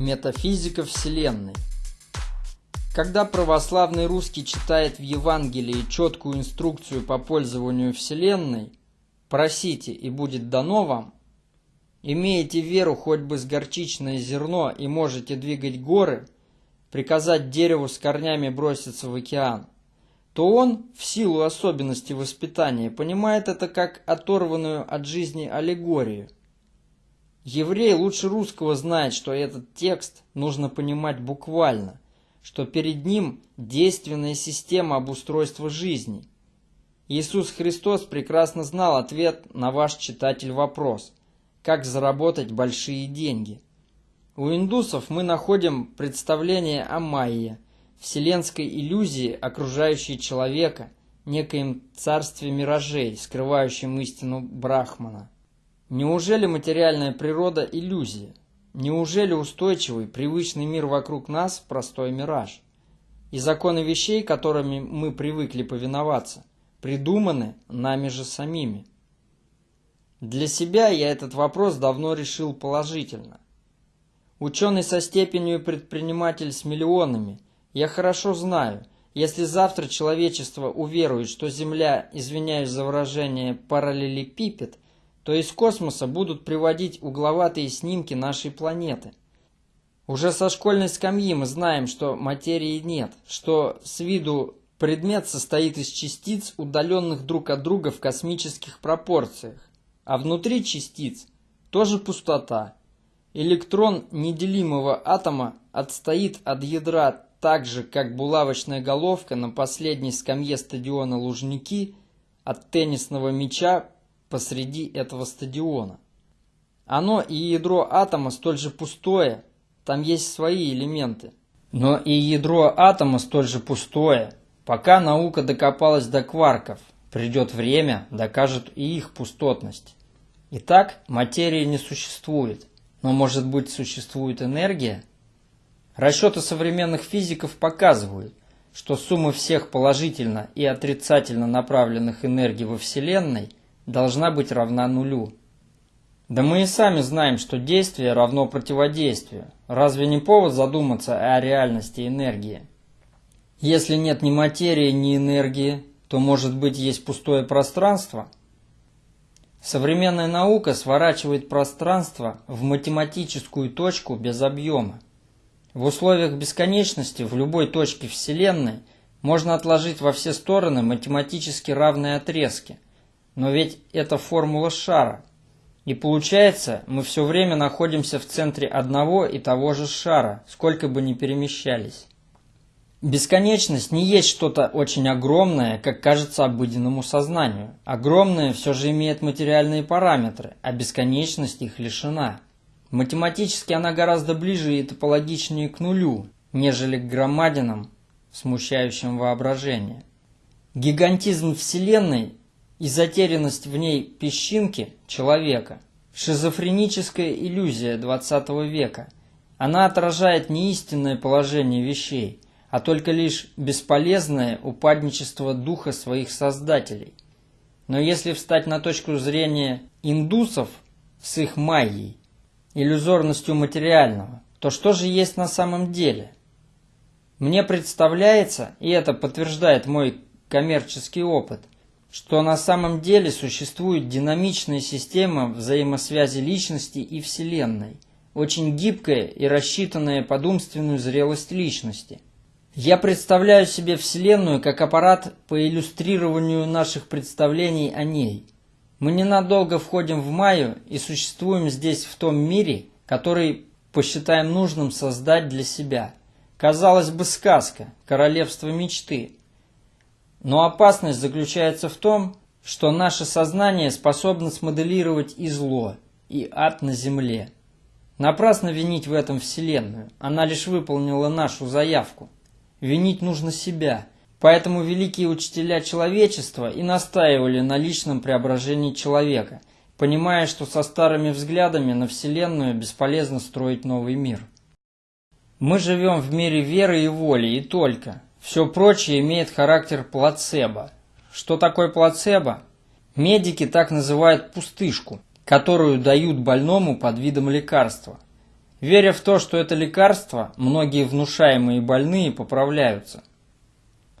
Метафизика Вселенной. Когда православный русский читает в Евангелии четкую инструкцию по пользованию Вселенной «Просите, и будет дано вам», имеете веру хоть бы с горчичное зерно и можете двигать горы, приказать дереву с корнями броситься в океан, то он, в силу особенностей воспитания, понимает это как оторванную от жизни аллегорию – Еврей лучше русского знает, что этот текст нужно понимать буквально, что перед ним действенная система обустройства жизни. Иисус Христос прекрасно знал ответ на ваш читатель вопрос «Как заработать большие деньги?». У индусов мы находим представление о майе, вселенской иллюзии, окружающей человека, некоем царстве миражей, скрывающем истину Брахмана. Неужели материальная природа – иллюзия? Неужели устойчивый, привычный мир вокруг нас – простой мираж? И законы вещей, которыми мы привыкли повиноваться, придуманы нами же самими? Для себя я этот вопрос давно решил положительно. Ученый со степенью предприниматель с миллионами, я хорошо знаю, если завтра человечество уверует, что Земля, извиняюсь за выражение, параллелепипед – то из космоса будут приводить угловатые снимки нашей планеты. Уже со школьной скамьи мы знаем, что материи нет, что с виду предмет состоит из частиц, удаленных друг от друга в космических пропорциях, а внутри частиц тоже пустота. Электрон неделимого атома отстоит от ядра так же, как булавочная головка на последней скамье стадиона Лужники от теннисного мяча посреди этого стадиона. Оно и ядро атома столь же пустое, там есть свои элементы. Но и ядро атома столь же пустое, пока наука докопалась до кварков. Придет время, докажет и их пустотность. Итак, материи не существует. Но может быть существует энергия? Расчеты современных физиков показывают, что сумма всех положительно и отрицательно направленных энергий во Вселенной – должна быть равна нулю. Да мы и сами знаем, что действие равно противодействию. Разве не повод задуматься о реальности энергии? Если нет ни материи, ни энергии, то, может быть, есть пустое пространство? Современная наука сворачивает пространство в математическую точку без объема. В условиях бесконечности в любой точке Вселенной можно отложить во все стороны математически равные отрезки – но ведь это формула шара. И получается, мы все время находимся в центре одного и того же шара, сколько бы ни перемещались. Бесконечность не есть что-то очень огромное, как кажется обыденному сознанию. Огромное все же имеет материальные параметры, а бесконечность их лишена. Математически она гораздо ближе и топологичнее к нулю, нежели к громадинам, смущающим воображение. Гигантизм Вселенной и затерянность в ней песчинки человека. Шизофреническая иллюзия XX века. Она отражает не истинное положение вещей, а только лишь бесполезное упадничество духа своих создателей. Но если встать на точку зрения индусов с их майей, иллюзорностью материального, то что же есть на самом деле? Мне представляется, и это подтверждает мой коммерческий опыт, что на самом деле существует динамичная система взаимосвязи личности и Вселенной, очень гибкая и рассчитанная под умственную зрелость личности. Я представляю себе Вселенную как аппарат по иллюстрированию наших представлений о ней. Мы ненадолго входим в Майю и существуем здесь в том мире, который посчитаем нужным создать для себя. Казалось бы, сказка, королевство мечты – но опасность заключается в том, что наше сознание способно смоделировать и зло, и ад на земле. Напрасно винить в этом Вселенную, она лишь выполнила нашу заявку. Винить нужно себя, поэтому великие учителя человечества и настаивали на личном преображении человека, понимая, что со старыми взглядами на Вселенную бесполезно строить новый мир. Мы живем в мире веры и воли, и только – все прочее имеет характер плацебо. Что такое плацебо? Медики так называют пустышку, которую дают больному под видом лекарства. Веря в то, что это лекарство, многие внушаемые больные поправляются.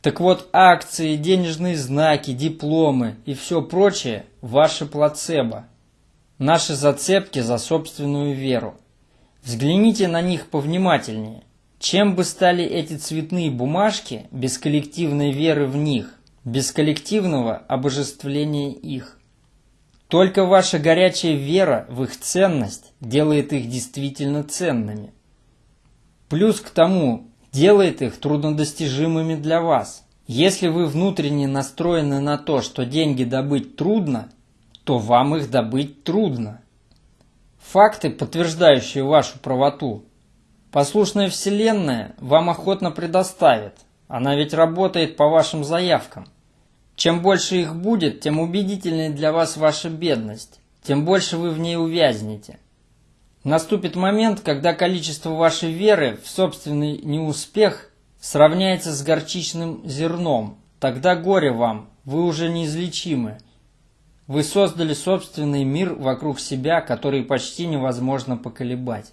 Так вот, акции, денежные знаки, дипломы и все прочее – ваше плацебо. Наши зацепки за собственную веру. Взгляните на них повнимательнее. Чем бы стали эти цветные бумажки без коллективной веры в них, без коллективного обожествления их? Только ваша горячая вера в их ценность делает их действительно ценными. Плюс к тому, делает их труднодостижимыми для вас. Если вы внутренне настроены на то, что деньги добыть трудно, то вам их добыть трудно. Факты, подтверждающие вашу правоту, послушная Вселенная вам охотно предоставит. Она ведь работает по вашим заявкам. Чем больше их будет, тем убедительнее для вас ваша бедность, тем больше вы в ней увязнете. Наступит момент, когда количество вашей веры в собственный неуспех сравняется с горчичным зерном. Тогда горе вам, вы уже неизлечимы. Вы создали собственный мир вокруг себя, который почти невозможно поколебать.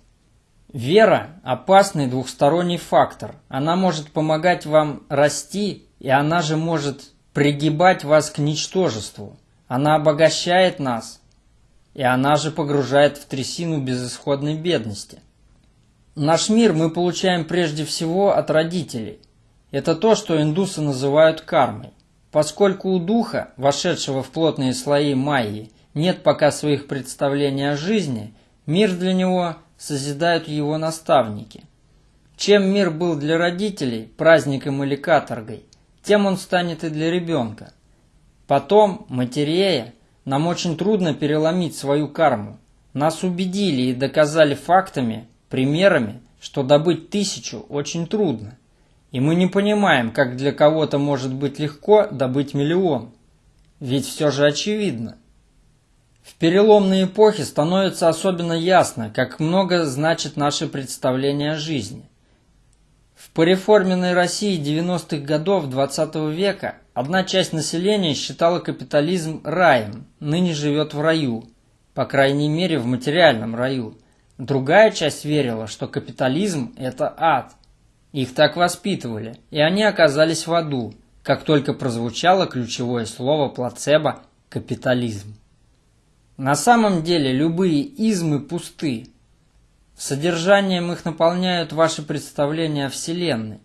Вера – опасный двухсторонний фактор. Она может помогать вам расти, и она же может пригибать вас к ничтожеству. Она обогащает нас, и она же погружает в трясину безысходной бедности. Наш мир мы получаем прежде всего от родителей. Это то, что индусы называют кармой. Поскольку у духа, вошедшего в плотные слои майи, нет пока своих представлений о жизни, мир для него созидают его наставники. Чем мир был для родителей, праздником или каторгой, тем он станет и для ребенка. Потом, матерея, нам очень трудно переломить свою карму. Нас убедили и доказали фактами, примерами, что добыть тысячу очень трудно. И мы не понимаем, как для кого-то может быть легко добыть миллион. Ведь все же очевидно. В переломные эпохи становится особенно ясно, как много значит наше представление о жизни. В пореформенной России 90-х годов XX -го века одна часть населения считала капитализм раем, ныне живет в раю, по крайней мере в материальном раю. Другая часть верила, что капитализм – это ад. Их так воспитывали, и они оказались в аду, как только прозвучало ключевое слово плацебо – капитализм. На самом деле любые измы пусты, Содержанием их наполняют ваши представления о Вселенной.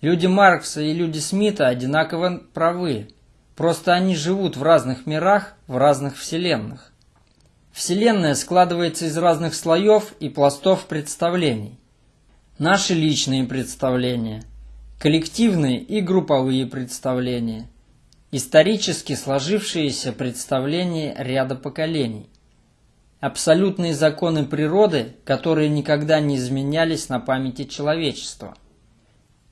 Люди Маркса и люди Смита одинаково правы. Просто они живут в разных мирах, в разных вселенных. Вселенная складывается из разных слоев и пластов представлений. Наши личные представления, коллективные и групповые представления, исторически сложившиеся представления ряда поколений абсолютные законы природы, которые никогда не изменялись на памяти человечества.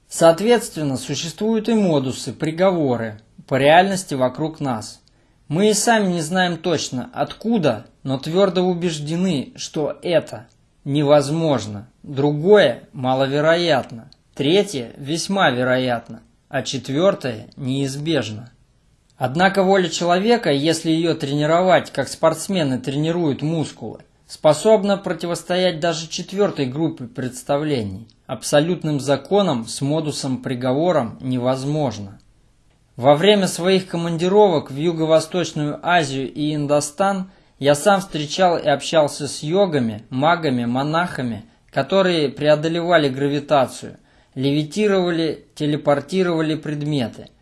Соответственно, существуют и модусы, приговоры по реальности вокруг нас. Мы и сами не знаем точно, откуда, но твердо убеждены, что это невозможно, другое маловероятно, третье весьма вероятно, а четвертое неизбежно. Однако воля человека, если ее тренировать, как спортсмены тренируют мускулы, способна противостоять даже четвертой группе представлений. Абсолютным законам с модусом приговором невозможно. Во время своих командировок в Юго-Восточную Азию и Индостан я сам встречал и общался с йогами, магами, монахами, которые преодолевали гравитацию, левитировали, телепортировали предметы –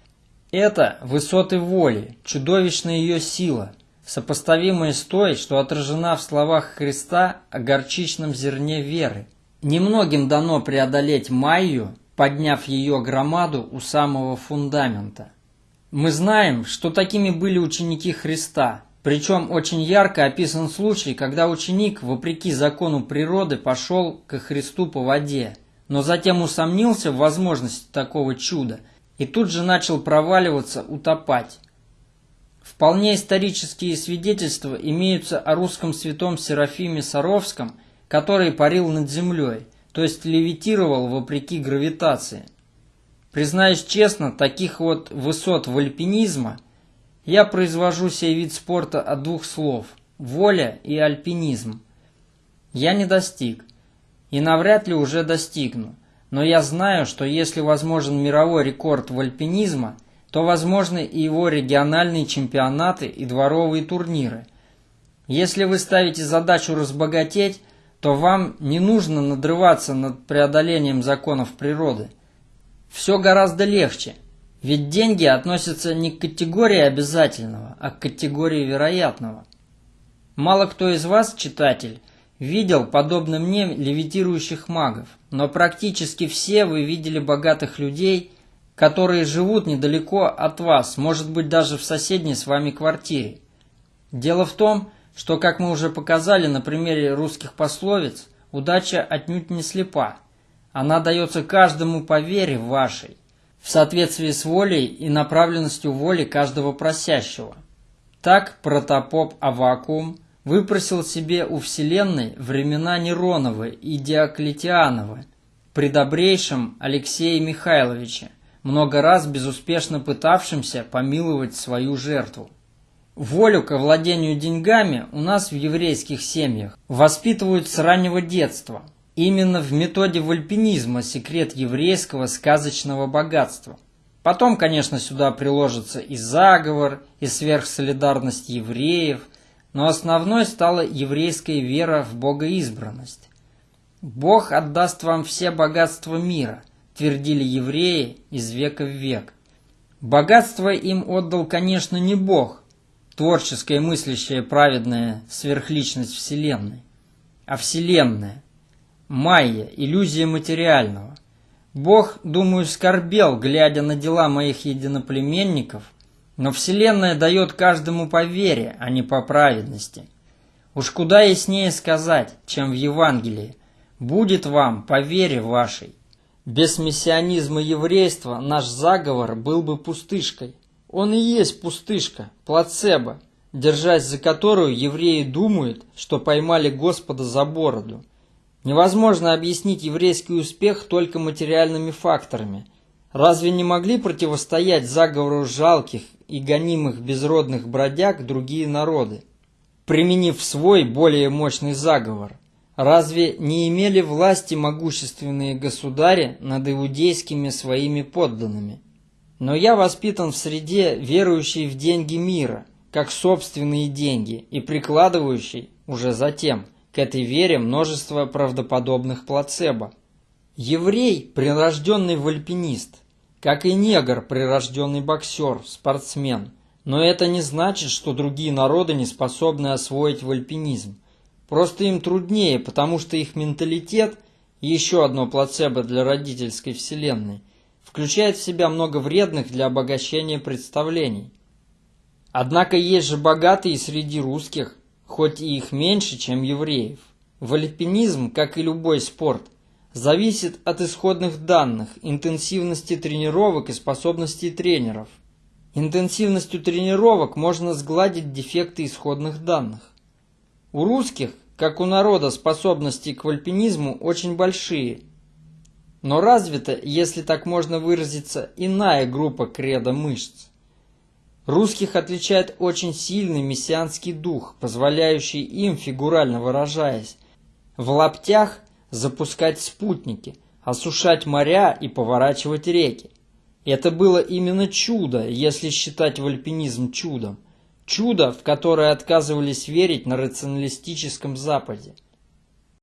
это высоты воли, чудовищная ее сила, сопоставимая с той, что отражена в словах Христа о горчичном зерне веры. Немногим дано преодолеть Майю, подняв ее громаду у самого фундамента. Мы знаем, что такими были ученики Христа, причем очень ярко описан случай, когда ученик, вопреки закону природы, пошел ко Христу по воде, но затем усомнился в возможности такого чуда – и тут же начал проваливаться, утопать. Вполне исторические свидетельства имеются о русском святом Серафиме Саровском, который парил над землей, то есть левитировал вопреки гравитации. Признаюсь честно, таких вот высот вальпинизма я произвожу сей вид спорта от двух слов – воля и альпинизм. Я не достиг. и навряд ли уже достигну. Но я знаю, что если возможен мировой рекорд в альпинизма, то возможны и его региональные чемпионаты и дворовые турниры. Если вы ставите задачу разбогатеть, то вам не нужно надрываться над преодолением законов природы. Все гораздо легче, ведь деньги относятся не к категории обязательного, а к категории вероятного. Мало кто из вас, читатель, видел, подобно мне, левитирующих магов, но практически все вы видели богатых людей, которые живут недалеко от вас, может быть даже в соседней с вами квартире. Дело в том, что, как мы уже показали на примере русских пословиц, удача отнюдь не слепа. Она дается каждому по вере вашей, в соответствии с волей и направленностью воли каждого просящего. Так протопоп Авакум – выпросил себе у Вселенной времена Нероновы и Диоклетиановы при добрейшем Алексее Михайловиче, много раз безуспешно пытавшимся помиловать свою жертву. Волю к владению деньгами у нас в еврейских семьях воспитывают с раннего детства. Именно в методе вальпинизма секрет еврейского сказочного богатства. Потом, конечно, сюда приложится и заговор, и сверхсолидарность евреев, но основной стала еврейская вера в богоизбранность. «Бог отдаст вам все богатства мира», твердили евреи из века в век. Богатство им отдал, конечно, не Бог, творческая, мыслящая, праведная сверхличность Вселенной, а Вселенная, майя, иллюзия материального. Бог, думаю, скорбел, глядя на дела моих единоплеменников – но Вселенная дает каждому по вере, а не по праведности. Уж куда яснее сказать, чем в Евангелии. Будет вам по вере вашей. Без мессианизма еврейства наш заговор был бы пустышкой. Он и есть пустышка, плацебо, держась за которую евреи думают, что поймали Господа за бороду. Невозможно объяснить еврейский успех только материальными факторами. Разве не могли противостоять заговору жалких и гонимых безродных бродяг другие народы, применив свой более мощный заговор. Разве не имели власти могущественные государи над иудейскими своими подданными? Но я воспитан в среде, верующей в деньги мира, как собственные деньги, и прикладывающей уже затем к этой вере множество правдоподобных плацебо. Еврей – прирожденный вальпинист – как и негр, прирожденный боксер, спортсмен. Но это не значит, что другие народы не способны освоить вальпинизм. Просто им труднее, потому что их менталитет, еще одно плацебо для родительской вселенной, включает в себя много вредных для обогащения представлений. Однако есть же богатые среди русских, хоть и их меньше, чем евреев. Вальпинизм, как и любой спорт – зависит от исходных данных, интенсивности тренировок и способностей тренеров. Интенсивностью тренировок можно сгладить дефекты исходных данных. У русских, как у народа, способности к альпинизму очень большие. Но развита, если так можно выразиться, иная группа кредо мышц. Русских отличает очень сильный мессианский дух, позволяющий им, фигурально выражаясь, в лаптях запускать спутники, осушать моря и поворачивать реки. Это было именно чудо, если считать вальпинизм чудом. Чудо, в которое отказывались верить на рационалистическом Западе –